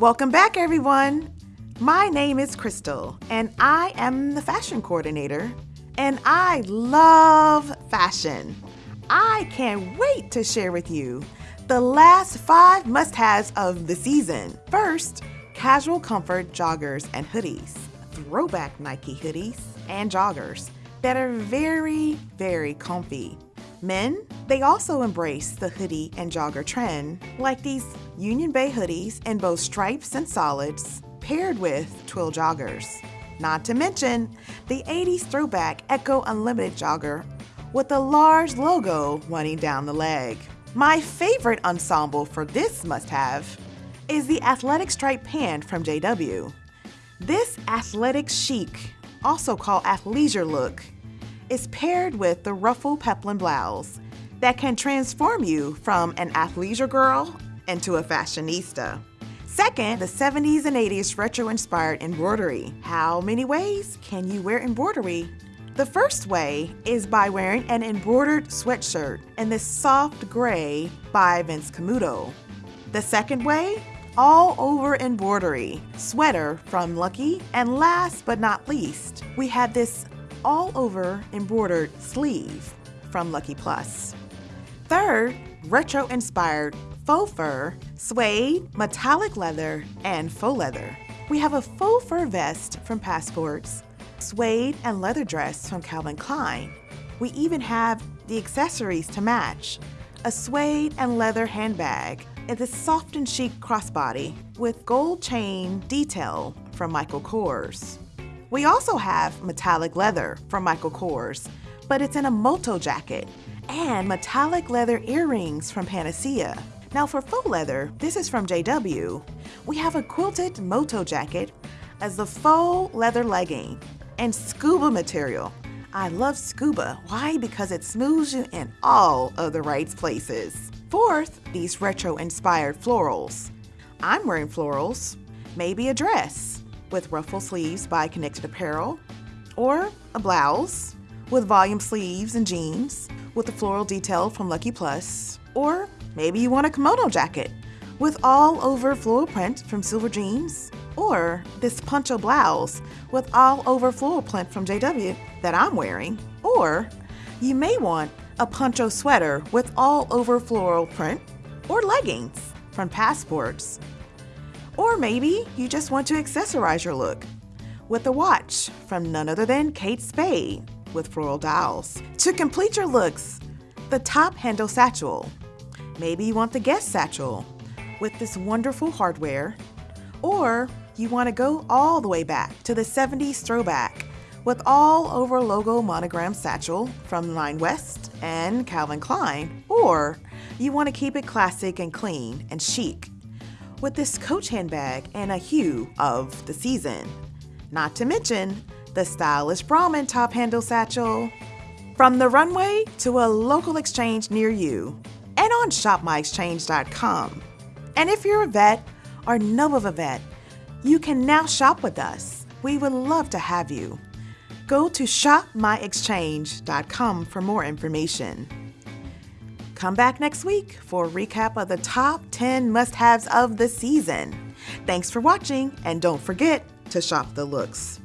Welcome back, everyone. My name is Crystal, and I am the fashion coordinator, and I love fashion. I can't wait to share with you the last five must haves of the season. First, casual comfort joggers and hoodies, throwback Nike hoodies and joggers that are very, very comfy. Men, they also embrace the hoodie and jogger trend, like these Union Bay hoodies in both stripes and solids, paired with twill joggers. Not to mention the 80s throwback Ecko Unlimited jogger with a large logo running down the leg. My favorite ensemble for this must-have is the athletic stripe pant from JW. This athletic chic, also called athleisure look, is paired with the ruffle peplum blouse that can transform you from an athleisure girl into a fashionista. Second, the 70s and 80s retro-inspired embroidery. How many ways can you wear embroidery? The first way is by wearing an embroidered sweatshirt in this soft gray by Vince Camuto. The second way, all over embroidery, sweater from Lucky. And last but not least, we have this all over embroidered sleeve from Lucky Plus. Third, retro inspired faux fur, suede, metallic leather, and faux leather. We have a faux fur vest from Passports, suede and leather dress from Calvin Klein. We even have the accessories to match, a suede and leather handbag, and this soft and chic crossbody with gold chain detail from Michael Kors. We also have metallic leather from Michael Kors, but it's in a moto jacket, and metallic leather earrings from Panacea. Now for faux leather, this is from JW. We have a quilted moto jacket as the faux leather legging and scuba material. I love scuba. Why? Because it smooths you in all of the right places. Fourth, these retro-inspired florals. I'm wearing florals, maybe a dress with ruffle sleeves by Connected Apparel, or a blouse with volume sleeves and jeans with the floral detail from Lucky Plus, or maybe you want a kimono jacket with all over floral print from Silver Jeans, or this poncho blouse with all over floral print from JW that I'm wearing, or you may want a poncho sweater with all over floral print, or leggings from Passports. Or maybe you just want to accessorize your look with a watch from none other than Kate Spade with floral dials. To complete your looks, the top handle satchel. Maybe you want the Guess satchel with this wonderful hardware, or you want to go all the way back to the 70s throwback with all over logo monogram satchel from Nine West and Calvin Klein, or you want to keep it classic and clean and chic with this Coach handbag and a hue of the season. Not to mention the stylish Brahmin top handle satchel. From the runway to a local exchange near you and on shopmyexchange.com. And if you're a vet or know of a vet, you can now shop with us. We would love to have you. Go to shopmyexchange.com for more information. Come back next week for a recap of the top 10 must-haves of the season. Thanks for watching and don't forget to shop the looks.